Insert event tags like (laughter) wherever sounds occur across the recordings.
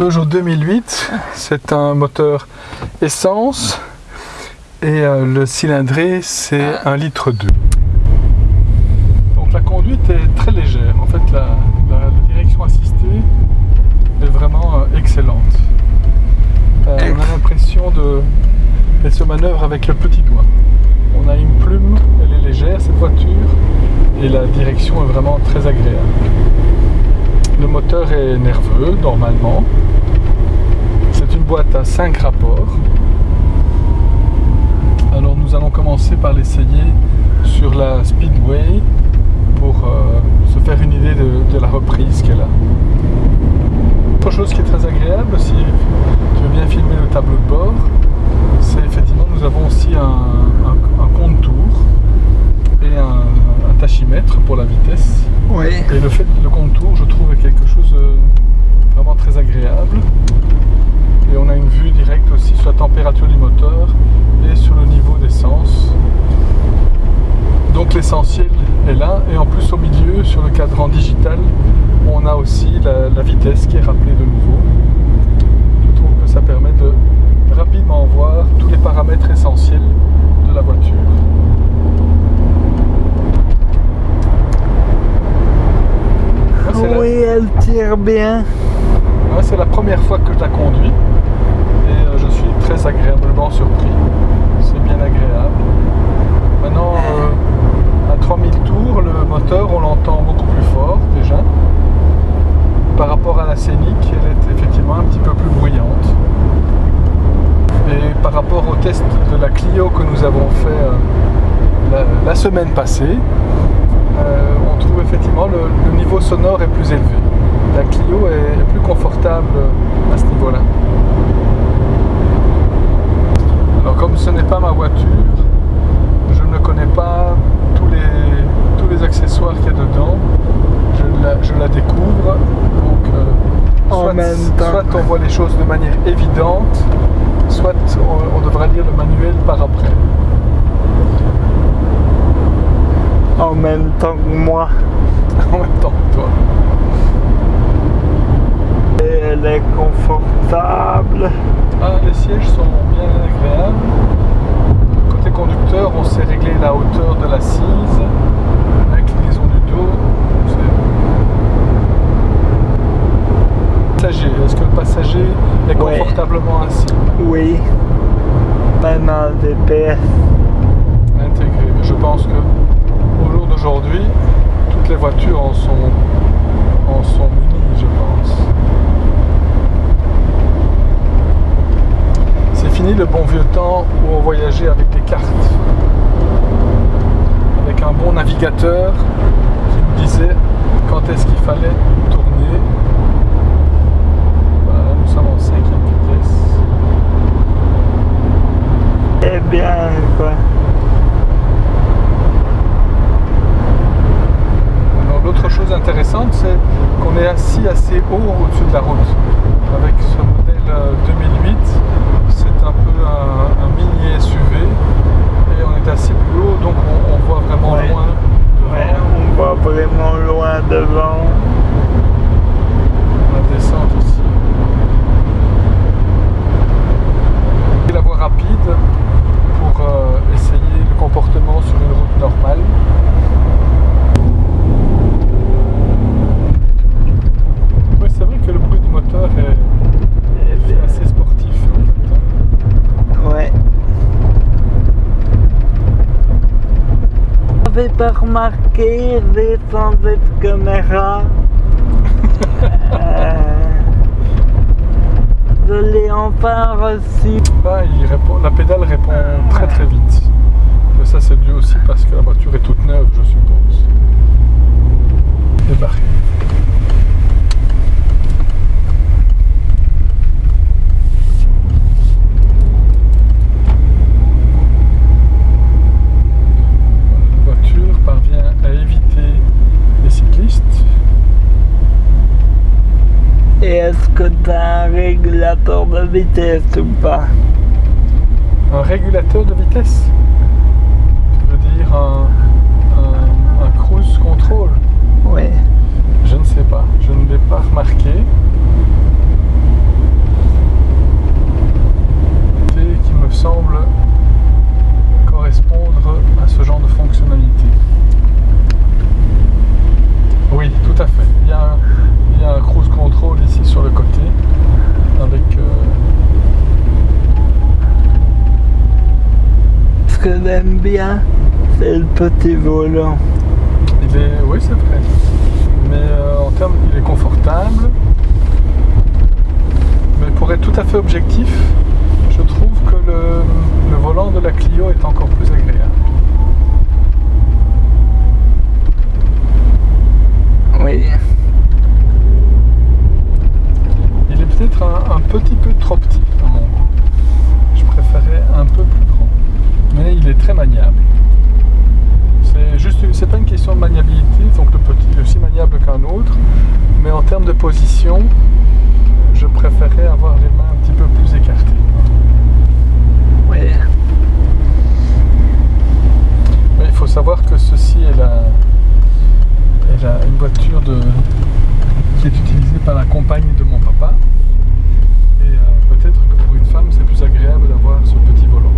Peugeot 2008, c'est un moteur essence et euh, le cylindré c'est 1 litre 2. Donc la conduite est très légère, en fait la, direction assistée est vraiment euh, excellente. Euh, on a l'impression de elle se manœuvre avec le petit doigt. On a une plume, elle est légère cette voiture et la direction est vraiment très agréable. Le moteur est nerveux normalement. C'est une boîte à 5 rapports. Alors nous allons commencer par l'essayer sur la Speedway pour euh, se faire une idée de, la reprise qu'elle a. Autre chose qui est très agréable, si tu veux bien filmer le tableau de bord, c'est effectivement nous avons aussi un, compte-tour et un, tachymètre pour la vitesse. Oui. Et le fait le compte-tour, je trouve, est quelque chose de vraiment très agréable. Et on a une vue directe aussi sur la température du moteur et sur le niveau d'essence. Donc l'essentiel est là et en plus au milieu sur le cadran digital on a aussi la vitesse qui est rappelée de nouveau. Je trouve que ça permet de rapidement voir tous les paramètres essentiels de la voiture. oui, elle c'est la première fois que je la conduis et euh, je suis très agréablement surpris. C'est bien agréable. Maintenant, euh, à 3000 tours, le moteur, on l'entend beaucoup plus fort déjà. Par rapport à la scénique, elle est effectivement un petit peu plus bruyante. Et par rapport au test de la Clio que nous avons fait euh, la, semaine passée, on trouve effectivement le, le, niveau sonore est plus élevé. La Clio est plus confortable à ce niveau-là. Alors comme ce n'est pas ma voiture, je ne connais pas tous les, tous les accessoires qu'il y a dedans. Je la, découvre. Donc, euh, en même temps. soit on voit les choses de manière évidente, soit on, devra lire le manuel par après. En même temps que moi. en même temps que toi. Et elle est confortable. Ah, les sièges sont bien agréables. Côté conducteur, on sait régler la hauteur de l'assise, l'inclinaison du dos. Est-ce que le passager est confortablement assis Oui. DPS. Intégré. Je pense que au jour d'aujourd'hui, toutes les voitures en sont, en sont munies, je pense. C'est fini le bon vieux temps où on voyageait avec des cartes. Avec un bon navigateur qui nous disait quand est-ce qu'il fallait tourner Eh L'autre chose intéressante, c'est qu'on est assis assez haut au-dessus de la route. Avec ce modèle 2008, euh, c'est un peu un, mini SUV et on est assez plus haut, donc on, voit vraiment loin. Ouais, on voit vraiment loin devant. La descente ici. la voie rapide pour euh, essayer le comportement sur une route normale. Oui, c'est vrai que le bruit du moteur est, assez sportif en fait. Hein. Ouais. Pas remarqué sans cette caméra. euh je l'ai enfin reçu. il répond, la pédale répond très très vite. Ça c'est dû aussi parce que la voiture est toute neuve je suppose. La voiture parvient à éviter les cyclistes et est-ce que un régulateur de vitesse ou pas Un régulateur de vitesse? Tu veux dire un, cruise control Oui. Je ne sais pas, je ne l'ai pas remarqué. J'aime bien, c'est le petit volant. Il est, oui, c'est vrai. Mais euh, en termes, il est confortable. Mais pour être tout à fait objectif, je trouve que le, le volant de la Clio est encore plus agréable. Oui. Il est peut-être un, un petit peu trop petit à mon goût. Je préférais un peu plus grand. Mais il est très maniable. C'est juste, c'est pas une question de maniabilité, donc le petit aussi maniable qu'un autre. Mais en termes de position, je préférais avoir les mains un petit peu plus écartées. Mais il faut savoir que ceci est, la, est la- une voiture de, qui est utilisée par la compagne de mon papa. Et euh, peut-être que pour une femme, c'est plus agréable d'avoir ce petit volant.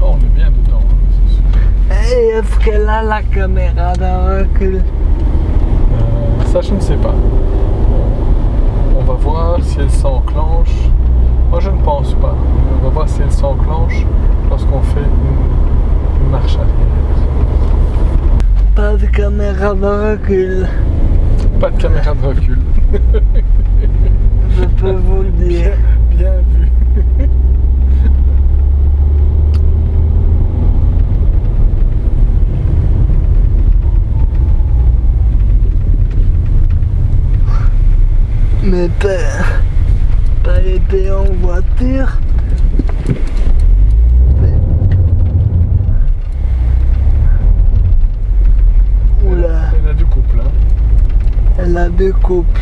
Oh, on est bien dedans, hein, c'est sûr. Et la caméra d'un recul Euh, ça, je ne sais pas. On va voir si elle s'enclenche. Moi, je ne pense pas. On va voir si elle s'enclenche lorsqu'on fait une, une marche arrière. Pas de caméra de recul, Pas de caméra de recul. (laughs) je peux vous le Bien, dire. bien vu. Mais pas, pas été en voiture. Mais- Oula, Elle a du couple. Hein. elle a deux couples.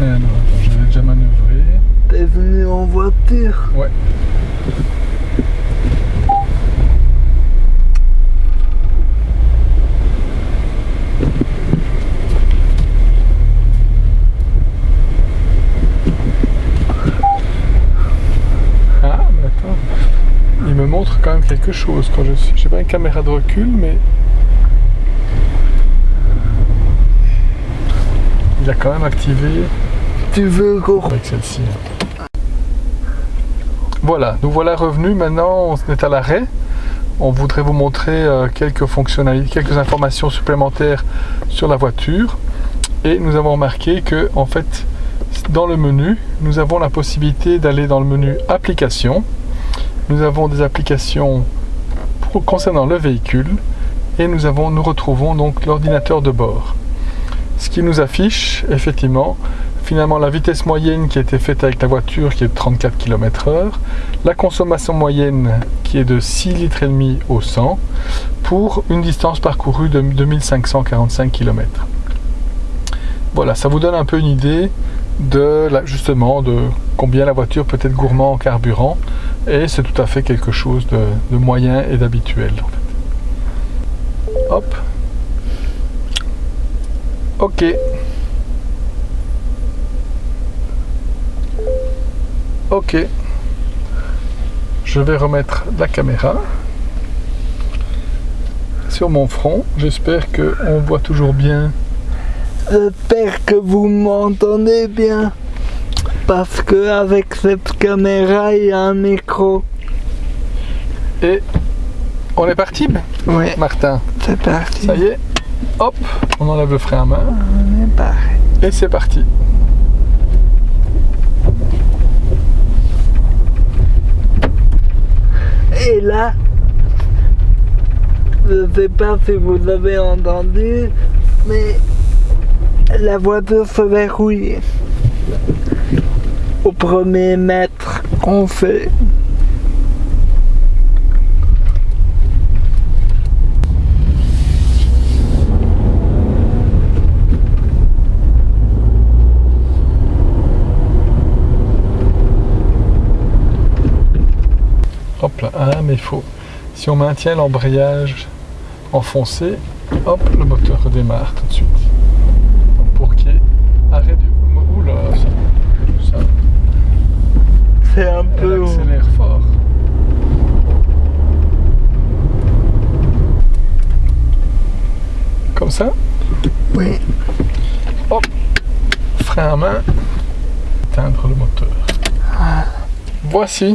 Eh non, j'avais déjà manœuvré. T'es venu en voiture Ouais. Ah, mais attends. Il me montre quand même quelque chose quand je suis. J'ai pas une caméra de recul, mais. Il a quand même activé Tu veux qu'on... avec celle-ci. Voilà, nous voilà revenus. Maintenant, on est à l'arrêt. On voudrait vous montrer euh, quelques fonctionnalités, quelques informations supplémentaires sur la voiture. Et nous avons remarqué que, en fait, dans le menu, nous avons la possibilité d'aller dans le menu Applications. Nous avons des applications concernant le véhicule et nous, avons, nous retrouvons donc l'ordinateur de bord. Ce qui nous affiche effectivement finalement la vitesse moyenne qui a été faite avec la voiture qui est de 34 km/h, la consommation moyenne qui est de 6 litres au 100 pour une distance parcourue de 2545 km. Voilà, ça vous donne un peu une idée de justement de combien la voiture peut être gourmand en carburant et c'est tout à fait quelque chose de, moyen et d'habituel. Hop. Ok. Ok. Je vais remettre la caméra sur mon front. J'espère que on voit toujours bien. J'espère que vous m'entendez bien. Parce que avec cette caméra, il y a un micro. Et on est parti, Oui, Martin. c'est parti. Ça y est. Hop, on enlève le frein à main On est parti. et c'est parti. Et là, je ne sais pas si vous avez entendu, mais la voiture se verrouille premier mètre qu'on fait. Hop là, ah mais il faut. Si on maintient l'embrayage enfoncé, hop, le moteur redémarre tout de suite. Donc pour qu'il y ait arrêt du. Oula, ça, ça C'est un elle peu... accélère fort. Comme ça, Oui. frein à main le moteur. Voici